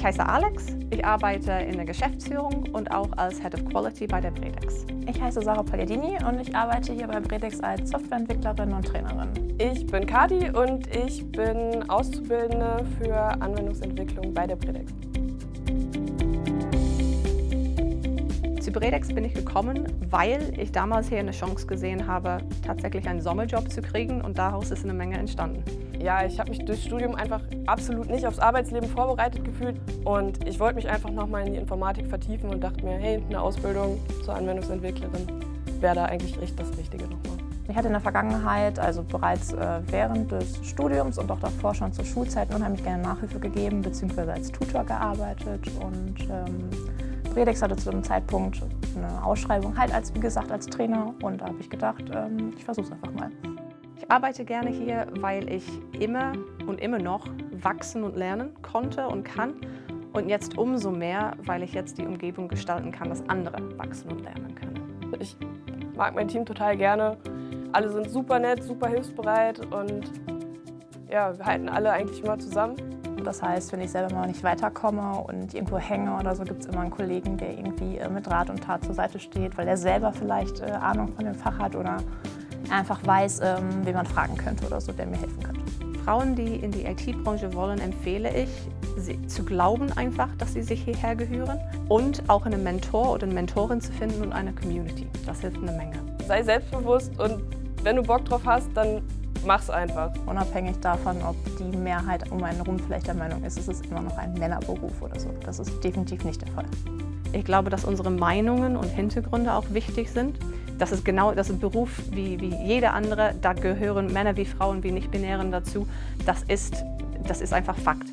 Ich heiße Alex, ich arbeite in der Geschäftsführung und auch als Head of Quality bei der Bredex. Ich heiße Sarah Pagliardini und ich arbeite hier bei Bredex als Softwareentwicklerin und Trainerin. Ich bin Kati und ich bin Auszubildende für Anwendungsentwicklung bei der Bredex. Zu Bredex bin ich gekommen, weil ich damals hier eine Chance gesehen habe, tatsächlich einen Sommerjob zu kriegen und daraus ist eine Menge entstanden. Ja, ich habe mich durchs Studium einfach absolut nicht aufs Arbeitsleben vorbereitet gefühlt und ich wollte mich einfach nochmal in die Informatik vertiefen und dachte mir, hey, eine Ausbildung zur Anwendungsentwicklerin wäre da eigentlich echt das Richtige nochmal. Ich hatte in der Vergangenheit, also bereits äh, während des Studiums und auch davor schon zur Schulzeit unheimlich gerne Nachhilfe gegeben bzw. als Tutor gearbeitet und ähm, Bredex hatte zu dem Zeitpunkt eine Ausschreibung, halt als, wie gesagt, als Trainer. Und da habe ich gedacht, ähm, ich versuche es einfach mal. Ich arbeite gerne hier, weil ich immer und immer noch wachsen und lernen konnte und kann. Und jetzt umso mehr, weil ich jetzt die Umgebung gestalten kann, dass andere wachsen und lernen können. Ich mag mein Team total gerne. Alle sind super nett, super hilfsbereit und ja, wir halten alle eigentlich immer zusammen. Das heißt, wenn ich selber mal nicht weiterkomme und irgendwo hänge oder so, gibt es immer einen Kollegen, der irgendwie äh, mit Rat und Tat zur Seite steht, weil er selber vielleicht äh, Ahnung von dem Fach hat oder einfach weiß, ähm, wen man fragen könnte oder so, der mir helfen könnte. Frauen, die in die IT-Branche wollen, empfehle ich, zu glauben einfach, dass sie sich hierher gehören und auch einen Mentor oder eine Mentorin zu finden und eine Community. Das hilft eine Menge. Sei selbstbewusst und wenn du Bock drauf hast, dann mach's einfach. Unabhängig davon, ob die Mehrheit um einen herum vielleicht der Meinung ist, es ist immer noch ein Männerberuf oder so. Das ist definitiv nicht der Fall. Ich glaube, dass unsere Meinungen und Hintergründe auch wichtig sind. Das ist genau, das ist ein Beruf wie, wie jeder andere. Da gehören Männer wie Frauen wie Nicht-Binären dazu. Das ist, das ist einfach Fakt.